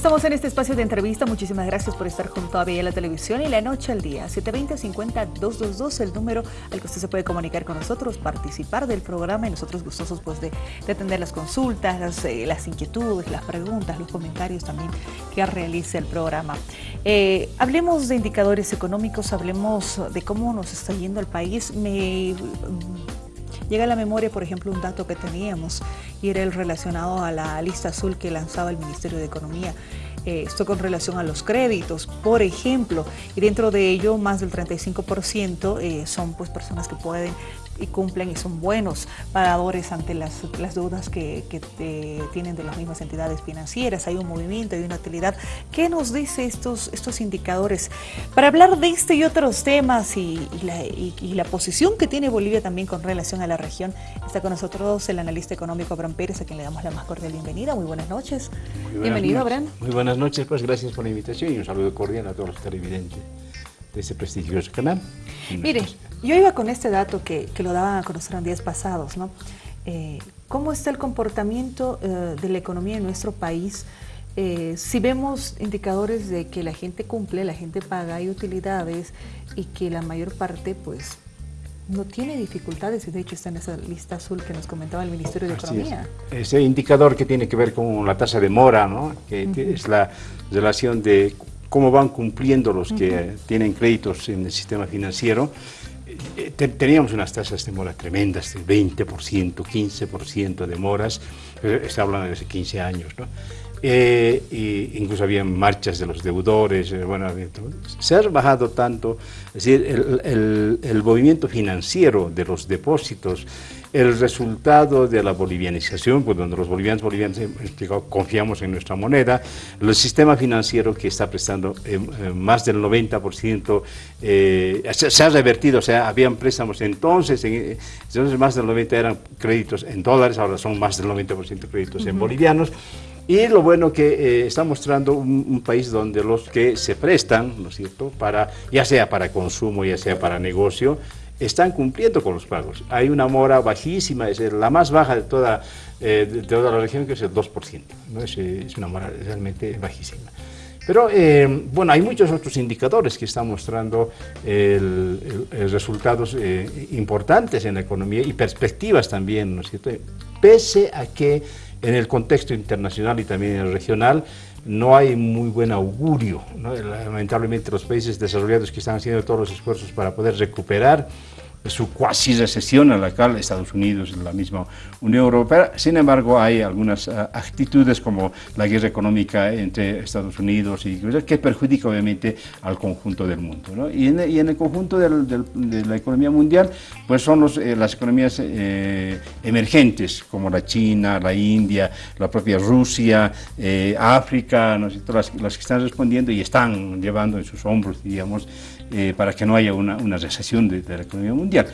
Estamos en este espacio de entrevista. Muchísimas gracias por estar junto a Vía la Televisión y La Noche al Día. 720-50-222, el número al que usted se puede comunicar con nosotros, participar del programa y nosotros gustosos pues, de, atender las consultas, las, eh, las, inquietudes, las preguntas, los comentarios también que realice el programa. Eh, hablemos de indicadores económicos, hablemos de cómo nos está yendo el país. Me Llega a la memoria, por ejemplo, un dato que teníamos y era el relacionado a la lista azul que lanzaba el Ministerio de Economía. Eh, esto con relación a los créditos, por ejemplo, y dentro de ello más del 35% eh, son pues personas que pueden y cumplen y son buenos pagadores ante las, las deudas que, tienen de las mismas entidades financieras. Hay un movimiento, hay una utilidad. ¿Qué nos dice estos, estos indicadores? Para hablar de este y otros temas y, la, y, la, posición que tiene Bolivia también con relación a la región, está con nosotros el analista económico Abraham Pérez, a quien le damos la más cordial bienvenida. Muy buenas noches. Bienvenido, Abraham. Muy buenas noches, pues gracias por la invitación y un saludo cordial a todos los televidentes de ese prestigioso canal. Mire, yo iba con este dato que, que lo daban a conocer en días pasados, ¿no? Eh, ¿Cómo está el comportamiento eh, de la economía en nuestro país? Eh, si vemos indicadores de que la gente cumple, la gente paga, hay utilidades y que la mayor parte, pues, no tiene dificultades y de hecho está en esa lista azul que nos comentaba el Ministerio de Economía. Ese indicador que tiene que ver con la tasa de mora, ¿no? que es la relación de cómo van cumpliendo los que tienen créditos en el sistema financiero. Eh, teníamos unas tasas de mora tremendas, de 20%, 15% de moras, está hablando de hace 15 años, ¿no? Eh, incluso había marchas de los deudores, eh, bueno, se ha bajado tanto, es decir, el, el movimiento financiero de los depósitos el resultado de la bolivianización, pues donde los bolivianos, bolivianos confiamos en nuestra moneda, el sistema financiero que está prestando eh, eh, más del 90%, eh, se, ha revertido, o sea, habían préstamos entonces, entonces más del 90% eran créditos en dólares, ahora son más del 90% créditos en bolivianos, y lo bueno que está mostrando un, un, país donde los que se prestan, ¿no es cierto?, para, ya sea para consumo, ya sea para negocio, están cumpliendo con los pagos. Hay una mora bajísima, es la más baja de toda, eh, de toda la región, que es el 2%. ¿no? Es, es, una mora realmente bajísima. Pero eh, bueno, hay muchos otros indicadores que están mostrando el, resultados eh, importantes en la economía y perspectivas también, ¿no es cierto? Pese a que en el contexto internacional y también en el regional no hay muy buen augurio. Lamentablemente los países desarrollados que están haciendo todos los esfuerzos para poder recuperar su cuasi recesión a la cual Estados Unidos, la misma Unión Europea. Sin embargo, hay algunas uh, actitudes como la guerra económica entre Estados Unidos y que perjudica obviamente al conjunto del mundo. Y, en, y, en, el conjunto de la economía mundial, pues son eh, las economías eh, emergentes como la China, la India, la propia Rusia, eh, África, ¿no? las que están respondiendo y están llevando en sus hombros, digamos, eh, para que no haya una, una recesión de, la economía mundial.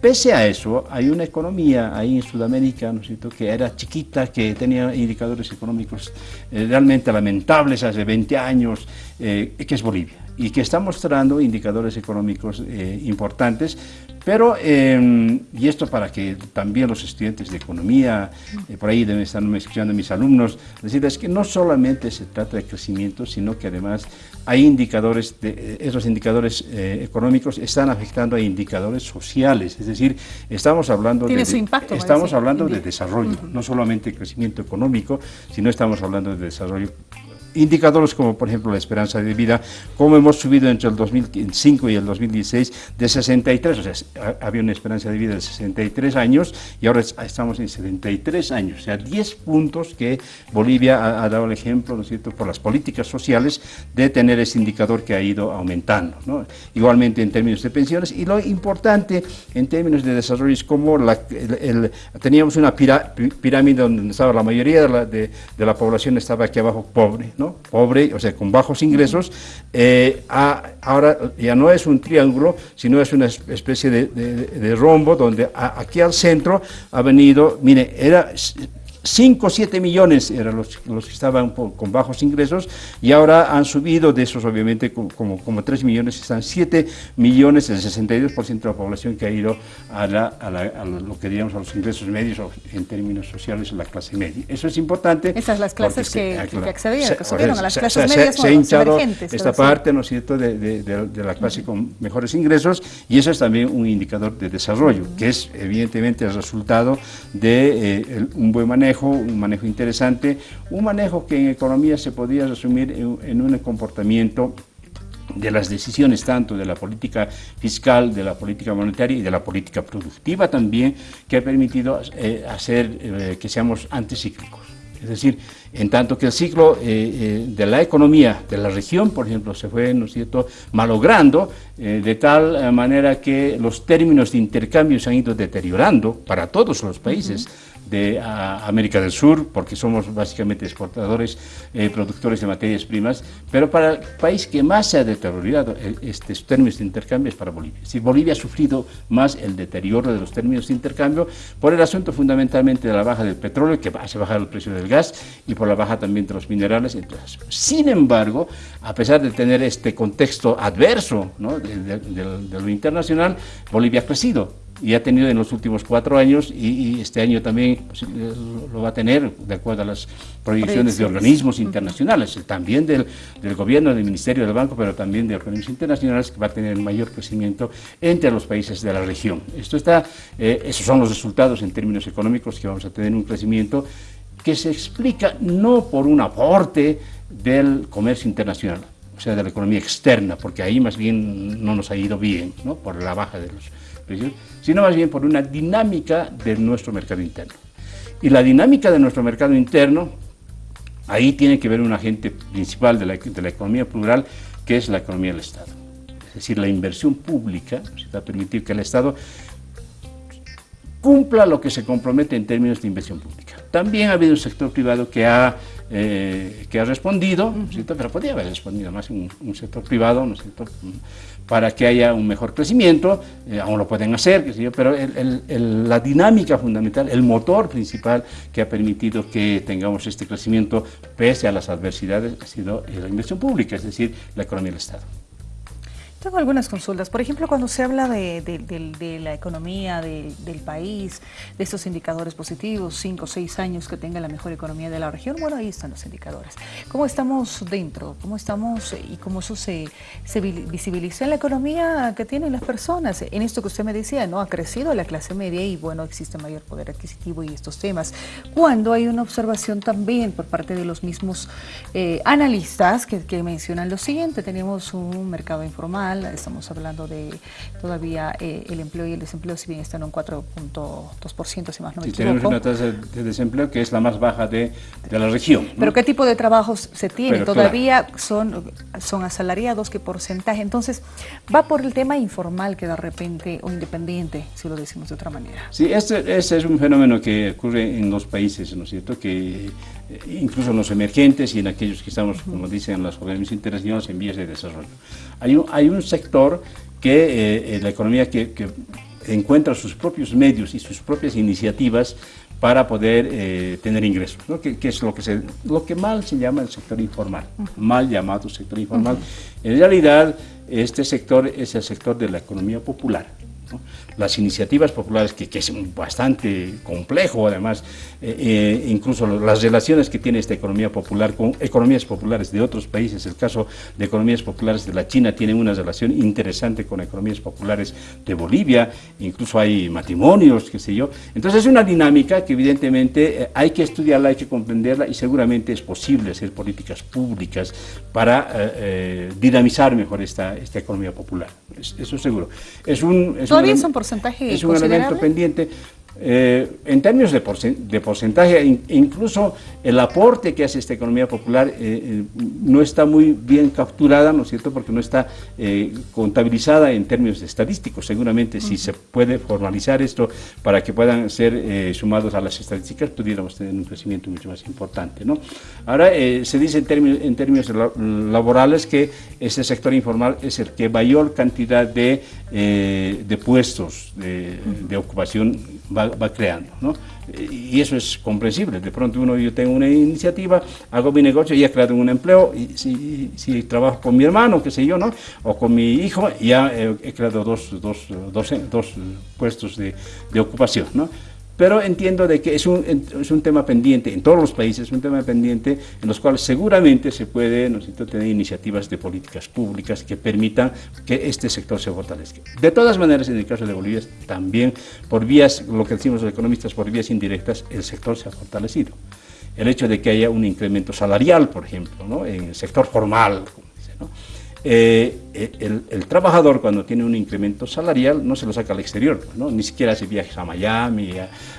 Pese a eso, hay una economía ahí en Sudamérica, ¿no es cierto?, que era chiquita, que tenía indicadores económicos eh, realmente lamentables hace 20 años, eh, que es Bolivia, y que está mostrando indicadores económicos eh, importantes, pero, eh, y esto para que también los estudiantes de economía, eh, por ahí deben estar escuchando mis alumnos, decirles que no solamente se trata de crecimiento, sino que además hay indicadores, de, esos indicadores eh, económicos están afectando a indicadores sociales, es decir, estamos hablando, de, impacto, estamos hablando de desarrollo, uh -huh. no solamente crecimiento económico, sino estamos hablando de desarrollo indicadores como por ejemplo la esperanza de vida, como hemos subido entre el 2005 y el 2016 de 63, o sea, había una esperanza de vida de 63 años y ahora estamos en 73 años, o sea, 10 puntos que Bolivia ha, dado el ejemplo, ¿no es cierto?, por las políticas sociales de tener ese indicador que ha ido aumentando, ¿no? Igualmente en términos de pensiones y lo importante en términos de desarrollo es como la, teníamos una pirámide donde estaba la mayoría de la, de, de la población estaba aquí abajo pobre, ¿no? Pobre, o sea, con bajos ingresos, eh, ahora ya no es un triángulo, sino es una especie de, rombo donde aquí al centro ha venido, mire, era 5 o 7 millones eran los, los que estaban con bajos ingresos y ahora han subido de esos obviamente como, como 3 millones, están 7 millones, el 62% de la población que ha ido a, lo que diríamos a los ingresos medios o en términos sociales la clase media. Eso es importante. Esas las clases que, accedían, que subieron a las clases medias. Se, ha hinchado esta parte, ¿no es cierto?, de, de, la clase con mejores ingresos y eso es también un indicador de desarrollo, que es evidentemente el resultado de eh, un buen manejo, un manejo interesante, un manejo que en economía se podría resumir en un comportamiento de las decisiones tanto de la política fiscal, de la política monetaria y de la política productiva también, que ha permitido eh, hacer eh, que seamos anticíclicos. Es decir, en tanto que el ciclo eh, de la economía de la región, por ejemplo, se fue, ¿no es cierto?, malogrando, de tal manera que los términos de intercambio se han ido deteriorando para todos los países de América del Sur, porque somos básicamente exportadores, eh, productores de materias primas, pero para el país que más se ha deteriorado eh, estos términos de intercambio es para Bolivia. Si Bolivia ha sufrido más el deterioro de los términos de intercambio por el asunto fundamentalmente de la baja del petróleo, que hace bajar el precio del gas, y por la baja también de los minerales. Entonces, sin embargo, a pesar de tener este contexto adverso de lo internacional, Bolivia ha crecido y ha tenido en los últimos cuatro años y, este año también pues, lo va a tener de acuerdo a las proyecciones de organismos internacionales, también del, del, gobierno, del Ministerio del Banco, pero también de organismos internacionales que va a tener mayor crecimiento entre los países de la región. Esto está, eh, esos son los resultados en términos económicos que vamos a tener un crecimiento que se explica no por un aporte del comercio internacional, o sea, de la economía externa, porque ahí más bien no nos ha ido bien, ¿no? por la baja de los sino más bien por una dinámica de nuestro mercado interno. Y la dinámica de nuestro mercado interno, ahí tiene que ver un agente principal de la, economía plural, que es la economía del Estado. Es decir, la inversión pública, se va a permitir que el Estado cumpla lo que se compromete en términos de inversión pública. También ha habido un sector privado que ha eh, que ha respondido, pero podría haber respondido más un, un sector privado, ¿no para que haya un mejor crecimiento, eh, aún lo pueden hacer, pero la dinámica fundamental, el motor principal que ha permitido que tengamos este crecimiento pese a las adversidades ha sido la inversión pública, es decir, la economía del Estado. Tengo algunas consultas. Por ejemplo, cuando se habla de, la economía del país, de estos indicadores positivos, cinco o seis años que tenga la mejor economía de la región, bueno, ahí están los indicadores. ¿Cómo estamos dentro? ¿Cómo estamos y cómo eso se, visibiliza en la economía que tienen las personas? En esto que usted me decía, ¿no? Ha crecido la clase media y, bueno, existe mayor poder adquisitivo y estos temas. Cuando hay una observación también por parte de los mismos eh, analistas que, que mencionan lo siguiente, tenemos un mercado informal, estamos hablando de todavía eh, el empleo y el desempleo, si bien están en un 4.2%, si más no me Tenemos una tasa de desempleo que es la más baja de, de la región. ¿Pero qué tipo de trabajos se tiene? todavía son, son asalariados, ¿qué porcentaje? Entonces, va por el tema informal que de repente, o independiente, si lo decimos de otra manera. Sí, este, este es un fenómeno que ocurre en los países, ¿no es cierto?, que incluso en los emergentes y en aquellos que estamos, como dicen las organismos internacionales, en vías de desarrollo. Hay un, hay un sector que eh, la economía que, encuentra sus propios medios y sus propias iniciativas para poder eh, tener ingresos, que, es lo que, se, lo que mal se llama el sector informal, mal llamado sector informal. En realidad, este sector es el sector de la economía popular, las iniciativas populares, que, que, es bastante complejo además, eh, eh, incluso las relaciones que tiene esta economía popular con economías populares de otros países, el caso de economías populares de la China tiene una relación interesante con economías populares de Bolivia, incluso hay matrimonios, qué sé yo. Entonces es una dinámica que evidentemente eh, hay que estudiarla, hay que comprenderla y seguramente es posible hacer políticas públicas para dinamizar mejor esta, esta economía popular, eso seguro. Es un, ¿Todavía un, porcentaje Es un elemento pendiente. Eh, en términos de, porcentaje, incluso el aporte que hace esta economía popular eh, eh, no está muy bien capturada, ¿no es cierto?, porque no está contabilizada en términos estadísticos. Seguramente si se puede formalizar esto para que puedan ser sumados a las estadísticas, pudiéramos tener un crecimiento mucho más importante, ¿no? Ahora, se dice en términos, en términos laborales que este sector informal es el que mayor cantidad de, de puestos de, de ocupación va va, creando, ¿no? Y eso es comprensible. De pronto uno, yo tengo una iniciativa, hago mi negocio y he creado un empleo, y si, si trabajo con mi hermano, qué sé yo, ¿no? O con mi hijo, ya he, creado dos, dos, dos, dos puestos de, de ocupación, ¿no? Pero entiendo de que es un, es un tema pendiente, en todos los países es un tema pendiente en los cuales seguramente se puede tener iniciativas de políticas públicas que permitan que este sector se fortalezca. De todas maneras, en el caso de Bolivia, también por vías, lo que decimos los economistas, por vías indirectas, el sector se ha fortalecido. El hecho de que haya un incremento salarial, por ejemplo, ¿no? en el sector formal, como dice, ¿no? Eh, eh, el, trabajador cuando tiene un incremento salarial no se lo saca al exterior, ¿no? ni siquiera hace viajes a Miami,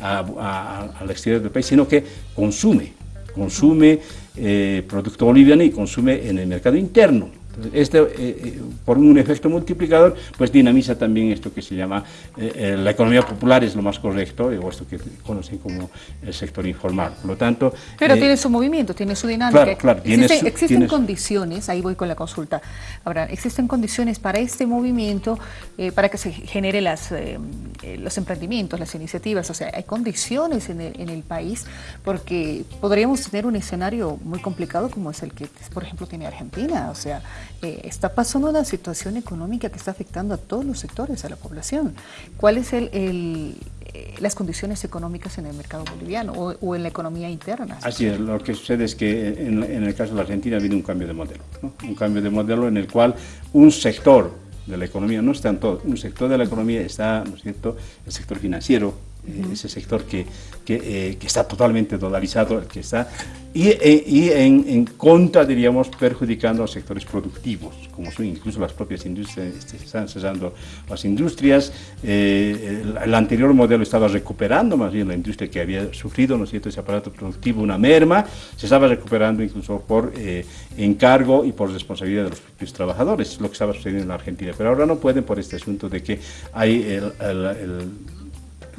al exterior del país, sino que consume, consume eh, producto boliviano y consume en el mercado interno. Este, eh, eh, por un efecto multiplicador, pues dinamiza también esto que se llama eh, la economía popular, es lo más correcto, o esto que conocen como el sector informal. Por lo tanto... Pero tiene su movimiento, tiene su dinámica. Claro, existen, condiciones, ahí voy con la consulta, ahora, existen condiciones para este movimiento, para que se genere las, los emprendimientos, las iniciativas, o sea, hay condiciones en el, en el país, porque podríamos tener un escenario muy complicado como es el que, por ejemplo, tiene Argentina, o sea, eh, está pasando una situación económica que está afectando a todos los sectores, a la población. ¿Cuáles son eh, las condiciones económicas en el mercado boliviano o, en la economía interna? Así es, lo que sucede es que en, el caso de la Argentina ha habido un cambio de modelo, un cambio de modelo en el cual un sector de la economía, no está en todo, un sector de la economía está, ¿no es cierto?, el sector financiero, ese sector que, eh, que, está totalmente dolarizado, que está, y, eh, en, contra, diríamos, perjudicando a los sectores productivos, como son incluso las propias industrias, este, están cesando las industrias, eh, el, anterior modelo estaba recuperando más bien la industria que había sufrido, ¿no es cierto?, ese aparato productivo, una merma, se estaba recuperando incluso por encargo y por responsabilidad de los propios trabajadores, lo que estaba sucediendo en la Argentina, pero ahora no pueden por este asunto de que hay el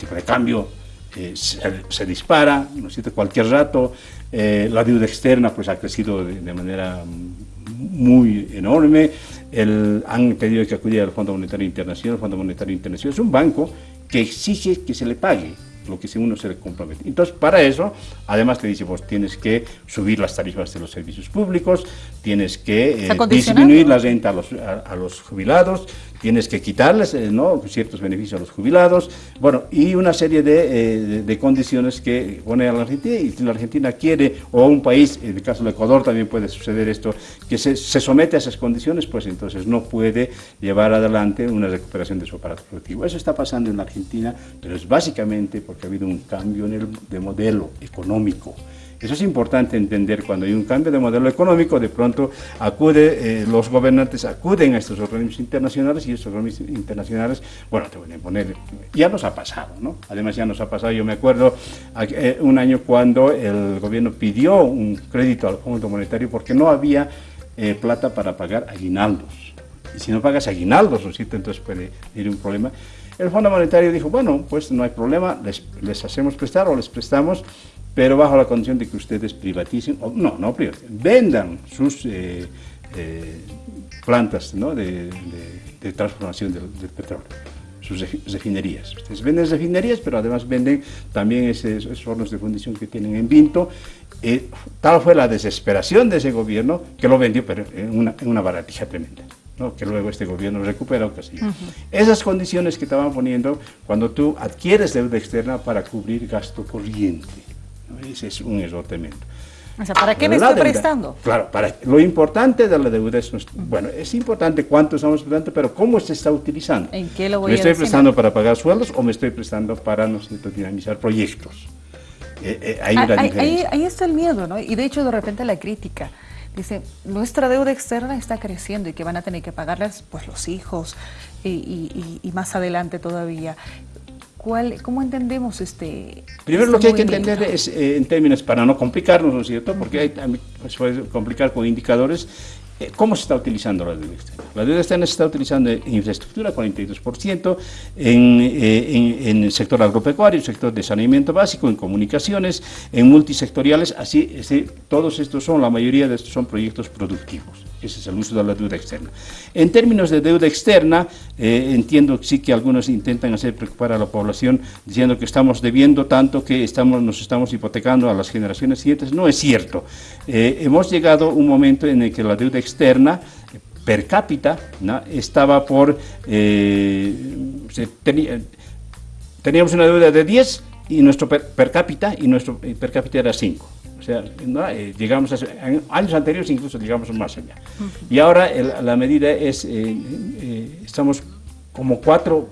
tipo de cambio eh, se, dispara, ¿no es cierto? cualquier rato, eh, la deuda externa pues ha crecido de, manera muy enorme, el, han pedido que acudir al Fondo Monetario Internacional, el Fondo Monetario Internacional es un banco que exige que se le pague, lo que uno se le compromete. Entonces, para eso, además te dice, vos tienes que subir las tarifas de los servicios públicos, tienes que eh, disminuir la renta a los, a, los, jubilados, tienes que quitarles eh, ¿no? ciertos beneficios a los jubilados, bueno, y una serie de, eh, condiciones que pone a la Argentina, y si la Argentina quiere, o un país, en el caso de Ecuador también puede suceder esto, que se, se somete a esas condiciones, pues entonces no puede llevar adelante una recuperación de su aparato productivo. Eso está pasando en la Argentina, pero es básicamente porque ha habido un cambio en el, de modelo económico. Eso es importante entender, cuando hay un cambio de modelo económico, de pronto acude, eh, los gobernantes acuden a estos organismos internacionales y estos organismos internacionales, bueno, te voy a poner, ya nos ha pasado, ¿no? Además ya nos ha pasado, yo me acuerdo eh, un año cuando el gobierno pidió un crédito al Fondo Monetario porque no había eh, plata para pagar aguinaldos. Y si no pagas aguinaldos, ¿no entonces puede ir un problema. El Fondo Monetario dijo, bueno, pues no hay problema, les, les hacemos prestar o les prestamos, pero bajo la condición de que ustedes privaticen, o no, no privaticen, vendan sus eh, eh, plantas ¿no? de, transformación del, petróleo, sus refinerías. Ustedes venden refinerías, pero además venden también esos, hornos de fundición que tienen en Vinto. Eh, tal fue la desesperación de ese gobierno que lo vendió pero en una, en una baratija tremenda que luego este gobierno recupera o Esas condiciones que estaban poniendo cuando tú adquieres deuda externa para cubrir gasto corriente. Ese es un error tremendo. O sea, ¿para qué me estoy prestando? Claro, para, lo importante de la deuda es, bueno, es importante cuánto estamos prestando, pero cómo se está utilizando. ¿En qué lo voy ¿Me estoy prestando para pagar sueldos o me estoy prestando para, no dinamizar proyectos? Eh, eh, hay una ahí, ahí, está el miedo, ¿no? Y de hecho, de repente la crítica. Dice, nuestra deuda externa está creciendo y que van a tener que pagarlas pues los hijos y, más adelante todavía. ¿Cuál, ¿Cómo entendemos este Primero lo que hay que entender es, eh, en términos, para no complicarnos, ¿no es cierto? Porque hay, pues, puede complicar con indicadores, ¿Cómo se está utilizando la deuda externa? La deuda externa se está utilizando en infraestructura, 42%, en, eh, en, el sector agropecuario, el sector de saneamiento básico, en comunicaciones, en multisectoriales, así, todos estos son, la mayoría de estos son proyectos productivos. Ese es el uso de la deuda externa. En términos de deuda externa, eh, entiendo sí que algunos intentan hacer preocupar a la población diciendo que estamos debiendo tanto que estamos, nos estamos hipotecando a las generaciones siguientes. No es cierto. Eh, hemos llegado a un momento en el que la deuda externa per cápita estaba por... teníamos una deuda de 10 y nuestro per, cápita y nuestro per cápita era 5. O sea, eh, llegamos a, en años anteriores incluso llegamos más allá. Y ahora la medida es, eh, eh, estamos como cuatro,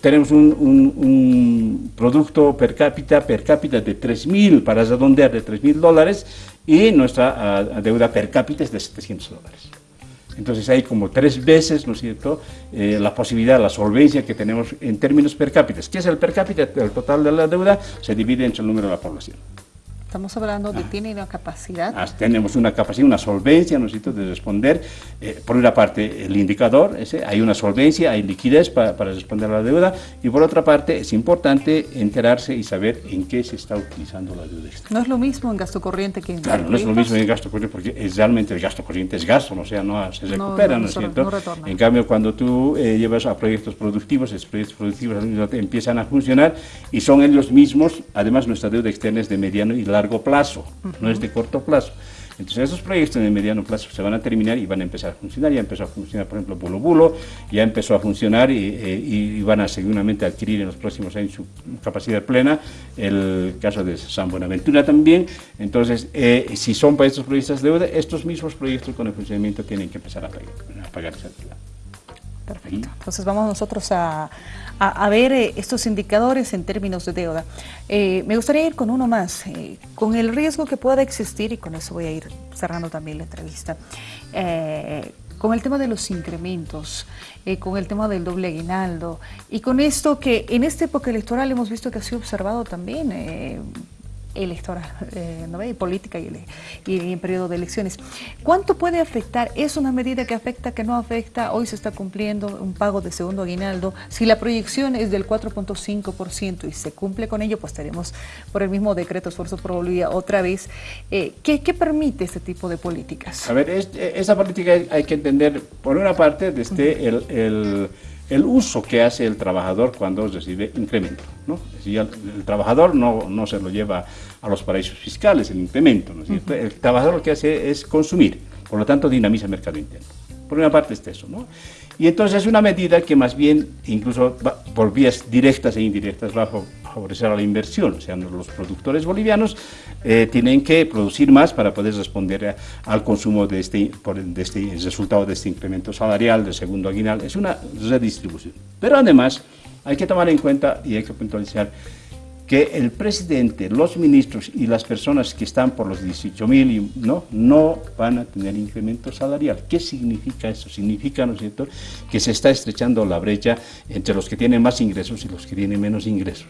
tenemos un, un, producto per cápita, per cápita de 3.000, para redondear, de 3.000 dólares, y nuestra deuda per cápita es de 700 dólares. Entonces hay como tres veces, ¿no es cierto?, eh, la posibilidad, la solvencia que tenemos en términos per cápita. ¿Qué es el per cápita? El total de la deuda se divide entre el número de la población. Estamos hablando de ah. tiene una capacidad. Ah, tenemos una capacidad, una solvencia, ¿no de responder. Eh, por una parte, el indicador, ese, hay una solvencia, hay liquidez para, responder a la deuda. Y por otra parte, es importante enterarse y saber en qué se está utilizando la deuda No es lo mismo en gasto corriente que en Claro, no es lo mismo en gasto corriente porque es, realmente el gasto corriente es gasto, o sea, no se recupera, ¿no, es cierto? en cambio, cuando tú eh, llevas a proyectos productivos, esos proyectos productivos empiezan a funcionar y son ellos mismos, además nuestra deuda externa es de mediano y largo largo plazo, no es de corto plazo. Entonces esos proyectos de mediano plazo se van a terminar y van a empezar a funcionar. Ya empezó a funcionar, por ejemplo, Bulo Bulo, ya empezó a funcionar y, van a seguramente adquirir en los próximos años su capacidad plena. El caso de San Buenaventura también. Entonces, eh, si son para estos proyectos de deuda, estos mismos proyectos con el funcionamiento tienen que empezar a pagar, esa deuda. Perfecto. Entonces vamos nosotros a, a, ver eh, estos indicadores en términos de deuda. Eh, me gustaría ir con uno más, eh, con el riesgo que pueda existir, y con eso voy a ir cerrando también la entrevista, con el tema de los incrementos, con el tema del doble aguinaldo, y con esto que en esta época electoral hemos visto que ha sido observado también electoral, eh, ¿no ve? política y, y, en periodo de elecciones. ¿Cuánto puede afectar? ¿Es una medida que afecta, que no afecta? Hoy se está cumpliendo un pago de segundo aguinaldo. Si la proyección es del 4.5% y se cumple con ello, pues tenemos por el mismo decreto esfuerzo por Bolivia otra vez. Eh, ¿qué, permite este tipo de políticas? A ver, esa política hay que entender, por una parte, desde el el uso que hace el trabajador cuando recibe incremento. ¿no? el, trabajador no, no, se lo lleva a los paraísos fiscales, el incremento. ¿no El trabajador lo que hace es consumir, por lo tanto dinamiza el mercado interno. Por una parte es eso. ¿no? Y entonces es una medida que más bien, incluso por vías directas e indirectas, va a favorecer a la inversión. O sea, los productores bolivianos eh, tienen que producir más para poder responder al consumo de este, de este resultado de este incremento salarial, del segundo aguinal. Es una redistribución. Pero además hay que tomar en cuenta y hay que puntualizar que el presidente, los ministros y las personas que están por los 18 mil ¿no? no van a tener incremento salarial. ¿Qué significa eso? Significa, ¿no es cierto?, que se está estrechando la brecha entre los que tienen más ingresos y los que tienen menos ingresos.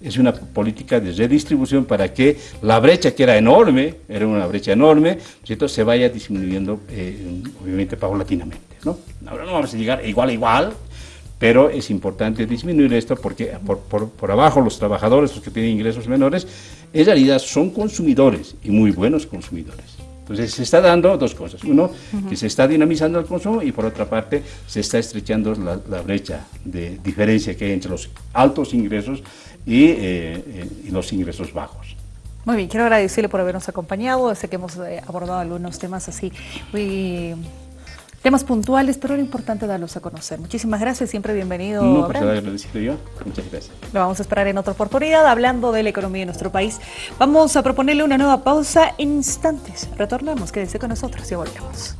Es una política de redistribución para que la brecha que era enorme, era una brecha enorme, ¿cierto? se vaya disminuyendo, eh, obviamente, paulatinamente. ¿no? Ahora no vamos a llegar igual a igual, pero es importante disminuir esto porque por, abajo los trabajadores, los que tienen ingresos menores, en realidad son consumidores y muy buenos consumidores. Entonces se está dando dos cosas. Uno, que se está dinamizando el consumo y por otra parte se está estrechando la, brecha de diferencia que hay entre los altos ingresos y, eh, eh, y los ingresos bajos. Muy bien, quiero agradecerle por habernos acompañado. Sé que hemos eh, abordado algunos temas así muy temas puntuales, pero era importante darlos a conocer. Muchísimas gracias, siempre bienvenido. No, agradecido yo. Muchas gracias. Lo vamos a esperar en otra oportunidad, hablando de la economía de nuestro país. Vamos a proponerle una nueva pausa en instantes. Retornamos, quédense con nosotros y volvemos.